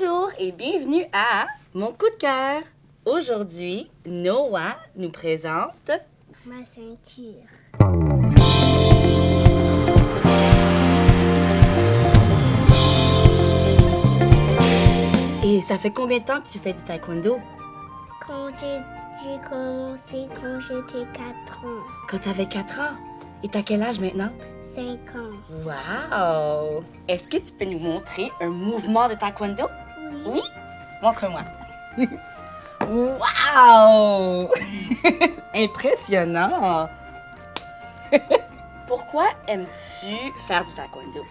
Bonjour et bienvenue à Mon coup de cœur. Aujourd'hui, Noah nous présente Ma ceinture. Et ça fait combien de temps que tu fais du taekwondo? Quand j'ai commencé quand j'étais 4 ans. Quand tu avais 4 ans. Et t'as quel âge maintenant? 5 ans. Wow! Est-ce que tu peux nous montrer un mouvement de taekwondo? Oui. Montre-moi. wow! Impressionnant! Pourquoi aimes-tu faire du taekwondo?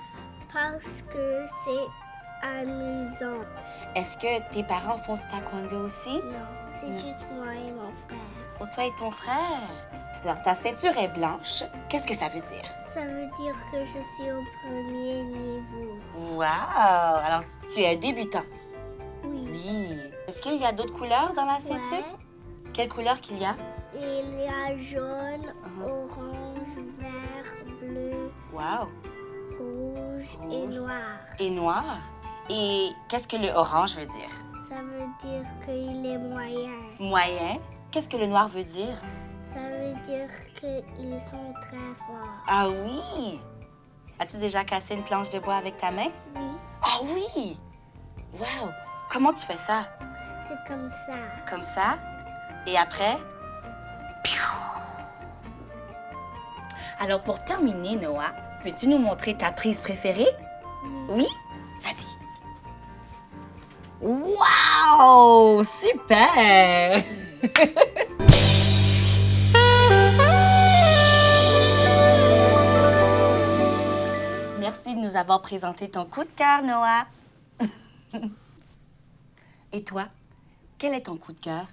Parce que c'est amusant. Est-ce que tes parents font du taekwondo aussi? Non, c'est juste moi et mon frère. Pour toi et ton frère? Alors, ta ceinture est blanche. Qu'est-ce que ça veut dire? Ça veut dire que je suis au premier niveau. Wow! Alors, tu es un débutant. Est-ce qu'il y a d'autres couleurs dans la ceinture? Ouais. Quelle couleur qu'il y a? Il y a jaune, Uh-huh. orange, vert, bleu, Wow! rouge et Rouge. noir. Et noir. Et qu'est-ce que le orange veut dire? Ça veut dire qu'il est moyen. Moyen. Qu'est-ce que le noir veut dire? Ça veut dire qu'ils sont très forts. Ah oui! As-tu déjà cassé une planche de bois avec ta main? Oui, Ah oui! Wow! Comment tu fais ça? c'est comme ça. Comme ça? Et après? Alors, pour terminer, Noah, peux-tu nous montrer ta prise préférée? Oui? Vas-y. Wow! Super! Merci de nous avoir présenté ton coup de cœur, Noah. Et toi, quel est ton coup de cœur?